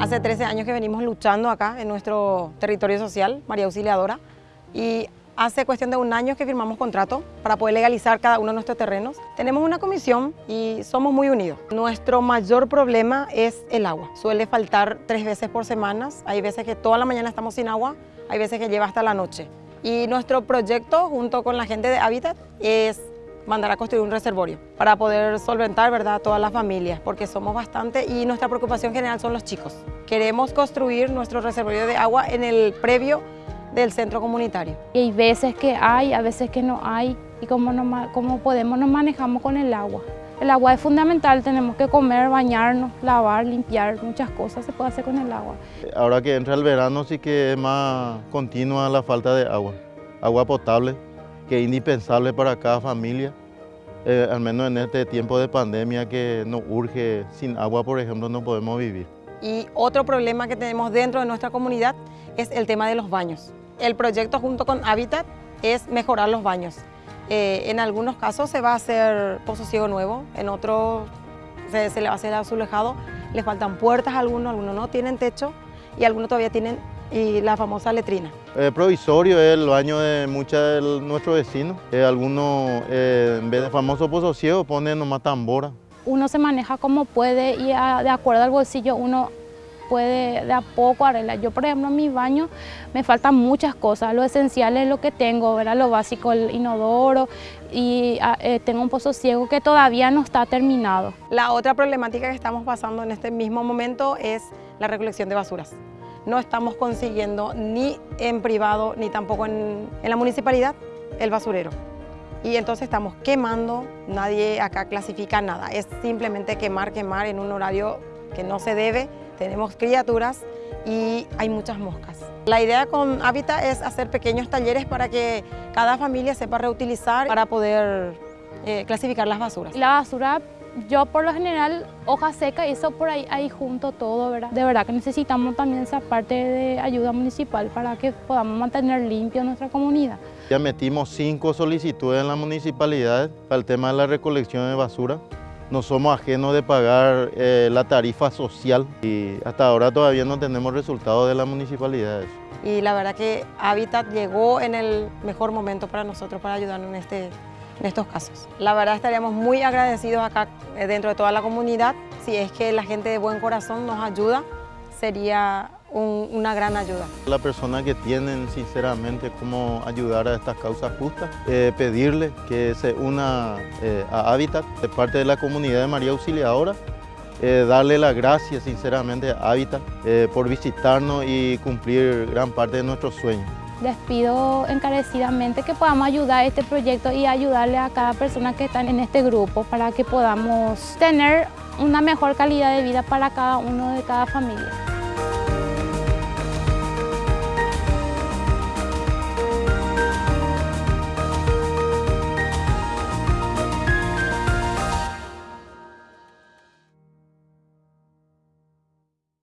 Hace 13 años que venimos luchando acá en nuestro territorio social, María Auxiliadora, y hace cuestión de un año que firmamos contrato para poder legalizar cada uno de nuestros terrenos. Tenemos una comisión y somos muy unidos. Nuestro mayor problema es el agua. Suele faltar tres veces por semana. Hay veces que toda la mañana estamos sin agua, hay veces que lleva hasta la noche. Y nuestro proyecto, junto con la gente de Habitat, es mandar a construir un reservorio para poder solventar ¿verdad? todas las familias, porque somos bastante y nuestra preocupación general son los chicos. Queremos construir nuestro reservorio de agua en el previo del centro comunitario. Y hay veces que hay, a veces que no hay, y cómo, no, cómo podemos nos manejamos con el agua. El agua es fundamental, tenemos que comer, bañarnos, lavar, limpiar, muchas cosas se puede hacer con el agua. Ahora que entra el verano sí que es más continua la falta de agua, agua potable que es indispensable para cada familia, eh, al menos en este tiempo de pandemia que nos urge, sin agua por ejemplo no podemos vivir. Y otro problema que tenemos dentro de nuestra comunidad es el tema de los baños. El proyecto junto con Habitat es mejorar los baños. Eh, en algunos casos se va a hacer pozo ciego nuevo, en otros se, le va a hacer azulejado, le faltan puertas a algunos, algunos no tienen techo y algunos todavía tienen y la famosa letrina. El provisorio es el baño de muchos de nuestros vecinos. Eh, algunos, eh, en vez de famoso pozo ciego, ponen nomás tambora. Uno se maneja como puede y a, de acuerdo al bolsillo uno puede de a poco arreglar. Yo, por ejemplo, en mi baño me faltan muchas cosas. Lo esencial es lo que tengo, ¿verdad? lo básico, el inodoro y eh, tengo un pozo ciego que todavía no está terminado. La otra problemática que estamos pasando en este mismo momento es la recolección de basuras no estamos consiguiendo ni en privado ni tampoco en, la municipalidad el basurero. Y entonces estamos quemando, nadie acá clasifica nada, es simplemente quemar, quemar en un horario que no se debe, tenemos criaturas y hay muchas moscas. La idea con Habitat es hacer pequeños talleres para que cada familia sepa reutilizar para poder eh, clasificar las basuras. La basura yo por lo general hoja seca y eso por ahí, ahí junto todo, ¿verdad? De verdad que necesitamos también esa parte de ayuda municipal para que podamos mantener limpio nuestra comunidad. Ya metimos cinco solicitudes en la municipalidad para el tema de la recolección de basura. No somos ajenos de pagar eh, la tarifa social y hasta ahora todavía no tenemos resultados de la municipalidad. Y la verdad que Habitat llegó en el mejor momento para nosotros para ayudarnos en este en estos casos. La verdad estaríamos muy agradecidos acá eh, dentro de toda la comunidad. Si es que la gente de buen corazón nos ayuda, sería una gran ayuda. La persona que tienen sinceramente cómo ayudar a estas causas justas, eh, pedirle que se una eh, a Habitat de parte de la comunidad de María Auxiliadora, darle las gracias sinceramente a Habitat por visitarnos y cumplir gran parte de nuestros sueños. Les pido encarecidamente que podamos ayudar a este proyecto y ayudarle a cada persona que está en este grupo para que podamos tener una mejor calidad de vida para cada uno de cada familia.